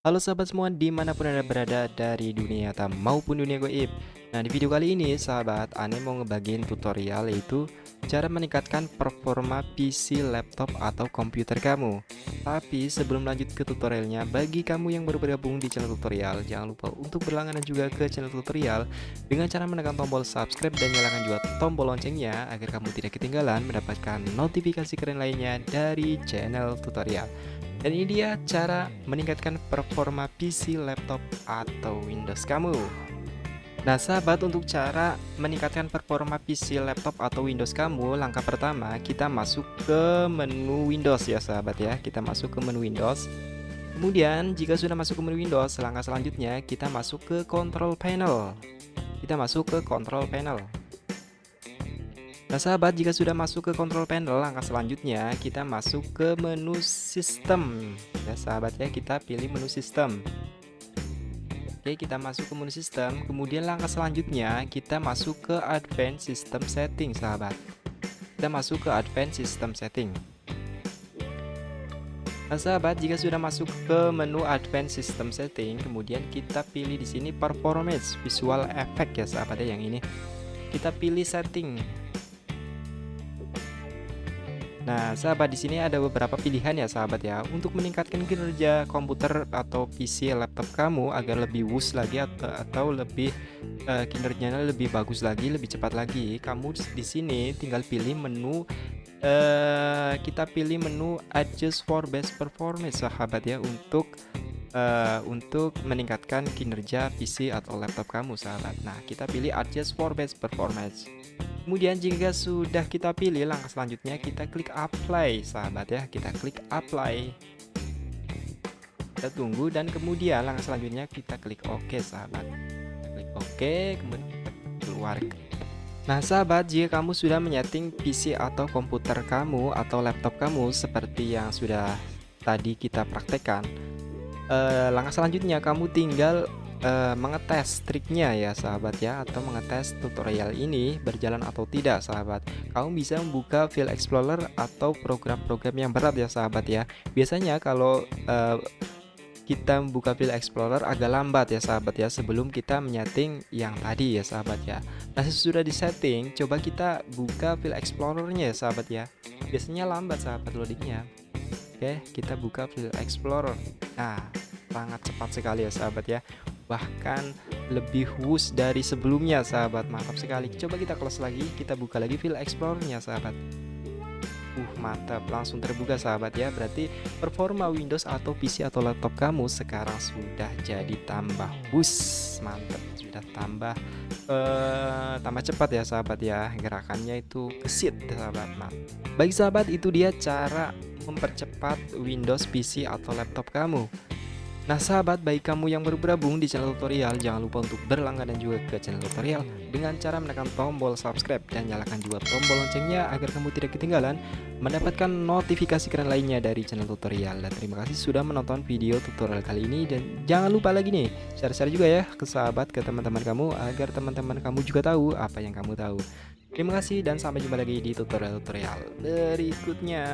Halo sahabat semua di mana pun anda berada dari dunia nyata maupun dunia goib Nah di video kali ini sahabat Ane mau ngebagiin tutorial yaitu Cara meningkatkan performa PC, laptop, atau komputer kamu. Tapi sebelum lanjut ke tutorialnya Bagi kamu yang baru bergabung di channel tutorial Jangan lupa untuk berlangganan juga ke channel tutorial Dengan cara menekan tombol subscribe dan nyalakan juga tombol loncengnya Agar kamu tidak ketinggalan mendapatkan notifikasi keren lainnya dari channel tutorial dan ini dia cara meningkatkan performa PC, laptop, atau Windows kamu. Nah sahabat untuk cara meningkatkan performa PC, laptop, atau Windows kamu Langkah pertama kita masuk ke menu Windows ya sahabat ya. Kita masuk ke menu Windows. Kemudian jika sudah masuk ke menu Windows Langkah selanjutnya kita masuk ke Control Panel. Kita masuk ke Control Panel Nah sahabat jika sudah masuk ke control panel langkah selanjutnya kita masuk ke menu sistem. Ya sahabat ya kita pilih menu sistem. Oke kita masuk ke menu sistem. Kemudian langkah selanjutnya kita masuk ke advanced system setting sahabat. Kita masuk ke advanced system setting. Nah sahabat jika sudah masuk ke menu advanced system setting kemudian kita pilih di sini performance visual effect ya sahabat ya yang ini. Kita pilih setting Nah, sahabat di sini ada beberapa pilihan ya sahabat ya untuk meningkatkan kinerja komputer atau PC laptop kamu agar lebih wus lagi atau, atau lebih uh, kinerjanya lebih bagus lagi, lebih cepat lagi. Kamu di sini tinggal pilih menu uh, kita pilih menu adjust for best performance sahabat ya untuk uh, untuk meningkatkan kinerja PC atau laptop kamu sahabat. Nah, kita pilih adjust for best performance. Kemudian jika sudah kita pilih langkah selanjutnya kita klik apply sahabat ya. Kita klik apply. Kita tunggu dan kemudian langkah selanjutnya kita klik OK sahabat. Kita klik OK kemudian kita keluar Nah sahabat jika kamu sudah menyeting PC atau komputer kamu atau laptop kamu seperti yang sudah tadi kita praktekkan eh, langkah selanjutnya kamu tinggal uh, mengetes triknya ya sahabat ya atau mengetes tutorial ini berjalan atau tidak sahabat. Kamu bisa membuka file explorer atau program-program yang berat ya sahabat ya. Biasanya kalau uh, kita membuka file explorer agak lambat ya sahabat ya sebelum kita menyeting yang tadi ya sahabat ya. Nah sesudah disetting coba kita buka file explorernya ya sahabat ya. Biasanya lambat sahabat loadingnya. Oke kita buka file explorer. Nah sangat cepat sekali ya sahabat ya bahkan lebih wus dari sebelumnya sahabat. Mantap sekali. Coba kita close lagi. Kita buka lagi file explorernya sahabat. Uh mantap. Langsung terbuka sahabat ya. Berarti performa Windows atau PC atau laptop kamu sekarang sudah jadi tambah wus. Mantap. Sudah tambah uh, tambah cepat ya sahabat ya. Gerakannya itu kesit sahabat. Mantap. Bagi sahabat itu dia cara mempercepat Windows PC atau laptop kamu Nah sahabat, baik kamu yang baru bergabung di channel tutorial, jangan lupa untuk berlangganan juga ke channel tutorial dengan cara menekan tombol subscribe dan nyalakan juga tombol loncengnya agar kamu tidak ketinggalan mendapatkan notifikasi keren lainnya dari channel tutorial. Dan terima kasih sudah menonton video tutorial kali ini dan jangan lupa lagi nih, share-share juga ya ke sahabat, ke teman-teman kamu agar teman-teman kamu juga tahu apa yang kamu tahu. Terima kasih dan sampai jumpa lagi di tutorial-tutorial berikutnya.